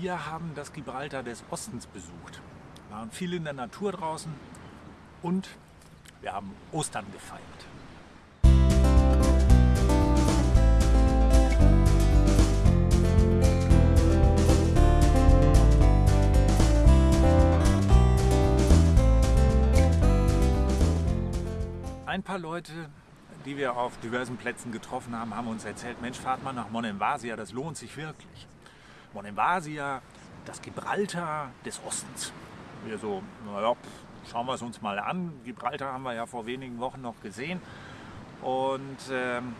Wir haben das Gibraltar des Ostens besucht, waren viel in der Natur draußen und wir haben Ostern gefeiert. Ein paar Leute, die wir auf diversen Plätzen getroffen haben, haben uns erzählt, Mensch, fahrt mal nach Monemvasia, das lohnt sich wirklich. Monemvasia, das Gibraltar des Ostens. Wir so, naja, schauen wir es uns mal an. Gibraltar haben wir ja vor wenigen Wochen noch gesehen. Und ähm,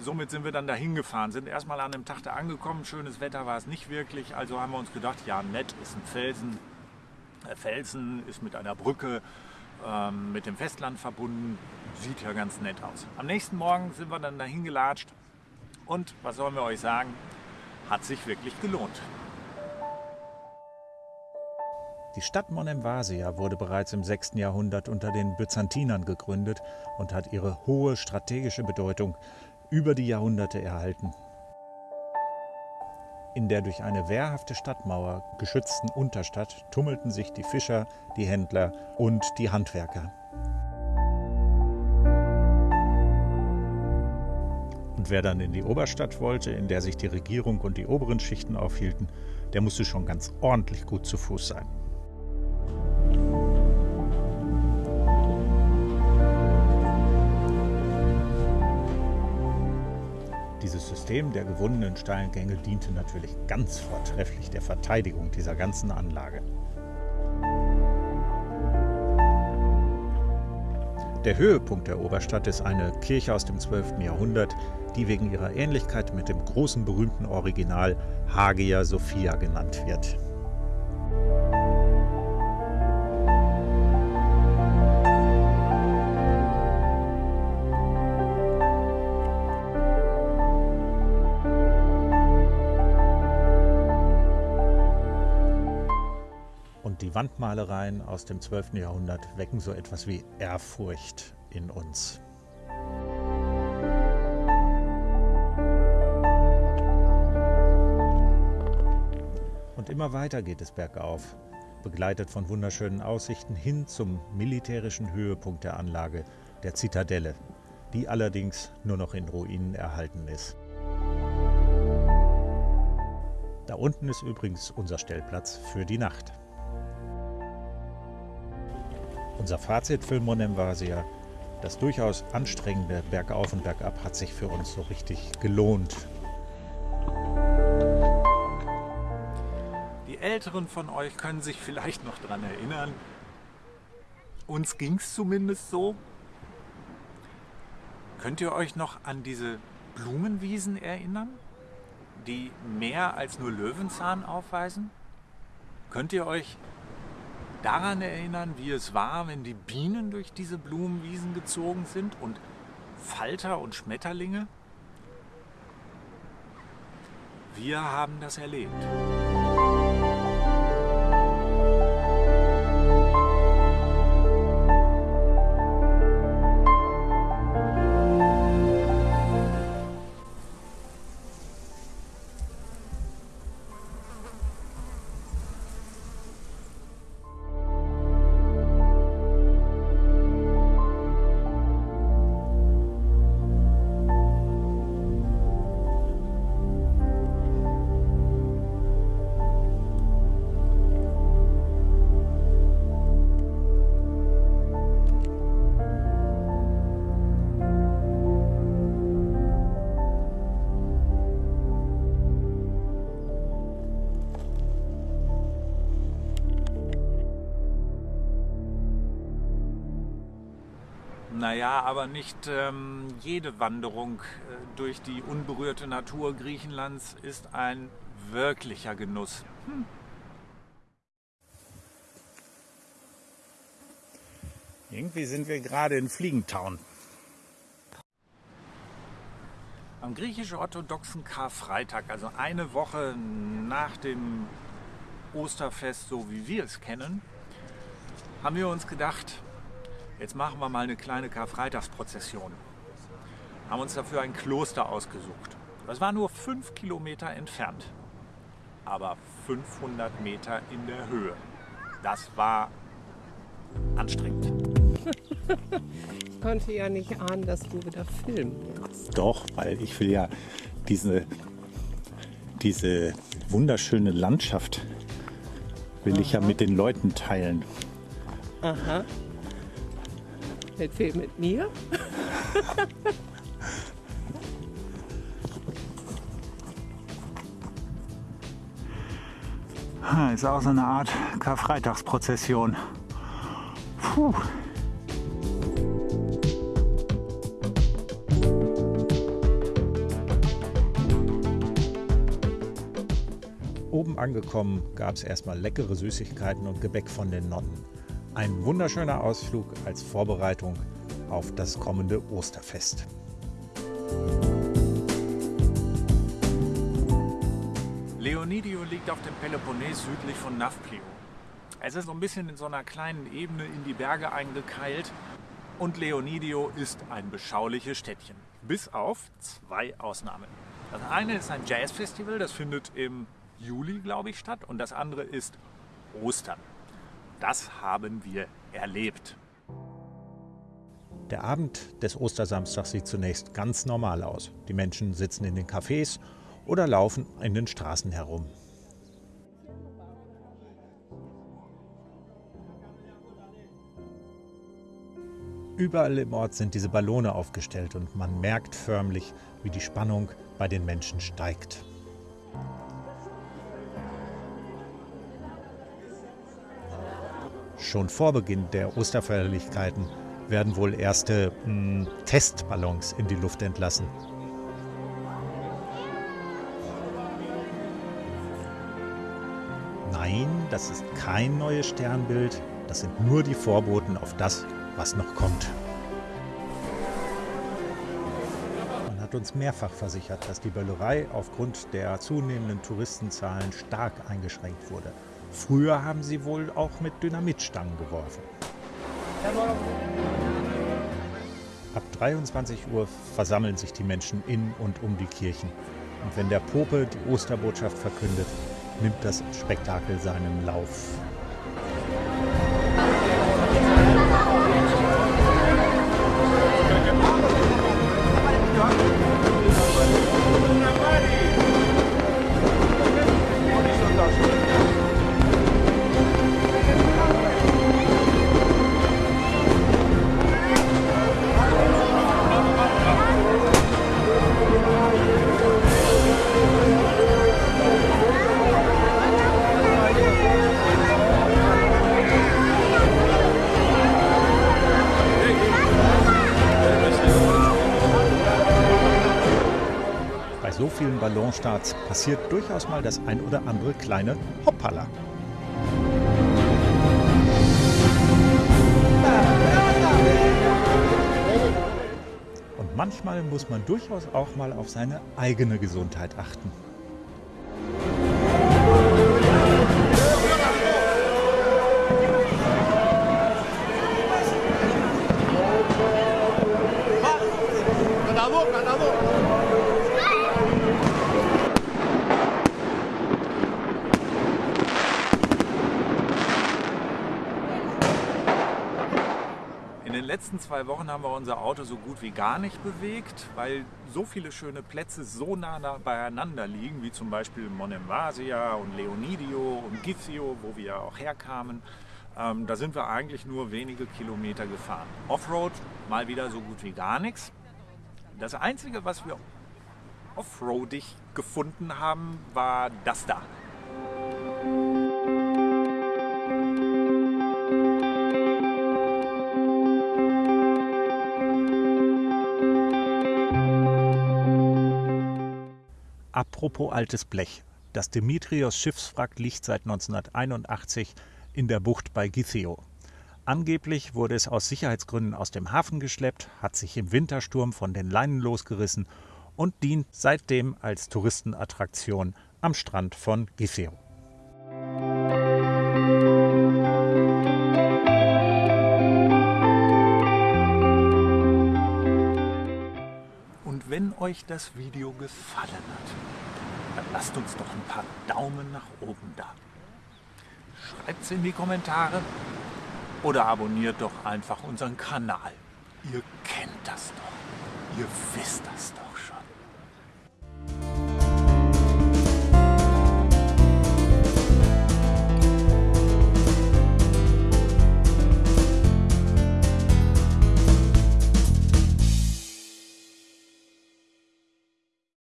somit sind wir dann dahin gefahren, sind erstmal an einem Tag da angekommen. Schönes Wetter war es nicht wirklich, also haben wir uns gedacht, ja nett, ist ein Felsen. Der Felsen ist mit einer Brücke ähm, mit dem Festland verbunden. Sieht ja ganz nett aus. Am nächsten Morgen sind wir dann dahin gelatscht und was sollen wir euch sagen, hat sich wirklich gelohnt. Die Stadt Monemvasia wurde bereits im 6. Jahrhundert unter den Byzantinern gegründet und hat ihre hohe strategische Bedeutung über die Jahrhunderte erhalten. In der durch eine wehrhafte Stadtmauer geschützten Unterstadt tummelten sich die Fischer, die Händler und die Handwerker. Und wer dann in die Oberstadt wollte, in der sich die Regierung und die oberen Schichten aufhielten, der musste schon ganz ordentlich gut zu Fuß sein. Dieses System der gewonnenen steilen Gänge diente natürlich ganz vortrefflich der Verteidigung dieser ganzen Anlage. Der Höhepunkt der Oberstadt ist eine Kirche aus dem 12. Jahrhundert, die wegen ihrer Ähnlichkeit mit dem großen berühmten Original Hagia Sophia genannt wird. Die Wandmalereien aus dem 12. Jahrhundert wecken so etwas wie Ehrfurcht in uns. Und immer weiter geht es bergauf, begleitet von wunderschönen Aussichten hin zum militärischen Höhepunkt der Anlage, der Zitadelle, die allerdings nur noch in Ruinen erhalten ist. Da unten ist übrigens unser Stellplatz für die Nacht. Unser Fazit für Monemvasia, das durchaus anstrengende Bergauf und Bergab hat sich für uns so richtig gelohnt. Die Älteren von euch können sich vielleicht noch daran erinnern, uns ging es zumindest so. Könnt ihr euch noch an diese Blumenwiesen erinnern, die mehr als nur Löwenzahn aufweisen? Könnt ihr euch daran erinnern, wie es war, wenn die Bienen durch diese Blumenwiesen gezogen sind und Falter und Schmetterlinge? Wir haben das erlebt. Naja, aber nicht ähm, jede Wanderung äh, durch die unberührte Natur Griechenlands ist ein wirklicher Genuss. Hm. Irgendwie sind wir gerade in Fliegentown. Am griechisch-orthodoxen Karfreitag, also eine Woche nach dem Osterfest, so wie wir es kennen, haben wir uns gedacht, Jetzt machen wir mal eine kleine Karfreitagsprozession. Haben uns dafür ein Kloster ausgesucht. Das war nur fünf Kilometer entfernt. aber 500 Meter in der Höhe. Das war anstrengend. ich konnte ja nicht ahnen, dass du wieder filmen willst. Doch, weil ich will ja diese, diese wunderschöne Landschaft will Aha. ich ja mit den Leuten teilen. Aha. Mit wem? Mit mir? Ist auch so eine Art Karfreitagsprozession. Puh. Oben angekommen gab es erstmal leckere Süßigkeiten und Gebäck von den Nonnen. Ein wunderschöner Ausflug als Vorbereitung auf das kommende Osterfest. Leonidio liegt auf dem Peloponnes südlich von Nafplio. Es ist so ein bisschen in so einer kleinen Ebene in die Berge eingekeilt und Leonidio ist ein beschauliches Städtchen. Bis auf zwei Ausnahmen. Das eine ist ein Jazzfestival, das findet im Juli, glaube ich, statt. Und das andere ist Ostern. Das haben wir erlebt. Der Abend des Ostersamstags sieht zunächst ganz normal aus. Die Menschen sitzen in den Cafés oder laufen in den Straßen herum. Überall im Ort sind diese Ballone aufgestellt und man merkt förmlich, wie die Spannung bei den Menschen steigt. Schon vor Beginn der Osterfeierlichkeiten werden wohl erste mh, hm, Testballons in die Luft entlassen. Nein, das ist kein neues Sternbild, das sind nur die Vorboten auf das, was noch kommt. Man hat uns mehrfach versichert, dass die Böllerei aufgrund der zunehmenden Touristenzahlen stark eingeschränkt wurde. Früher haben sie wohl auch mit Dynamitstangen geworfen. Ab 23 Uhr versammeln sich die Menschen in und um die Kirchen. Und wenn der Pope die Osterbotschaft verkündet, nimmt das Spektakel seinen Lauf. Vielen Ballonstarts passiert durchaus mal das ein oder andere kleine Hoppala. Und manchmal muss man durchaus auch mal auf seine eigene Gesundheit achten. Letzten zwei Wochen haben wir unser Auto so gut wie gar nicht bewegt, weil so viele schöne Plätze so nah beieinander liegen, wie zum Beispiel Monemvasia und Leonidio und Gizio, wo wir auch herkamen. Ähm, da sind wir eigentlich nur wenige Kilometer gefahren. Offroad mal wieder so gut wie gar nichts. Das Einzige, was wir offroadig gefunden haben, war das da. Apropos altes Blech. Das Dimitrios Schiffswrack liegt seit 1981 in der Bucht bei Githeo. Angeblich wurde es aus Sicherheitsgründen aus dem Hafen geschleppt, hat sich im Wintersturm von den Leinen losgerissen und dient seitdem als Touristenattraktion am Strand von Githeo. wenn euch das Video gefallen hat, lasst uns doch ein paar Daumen nach oben da. Schreibt's in die Kommentare oder abonniert doch einfach unseren Kanal. Ihr kennt das doch. Ihr wisst das doch.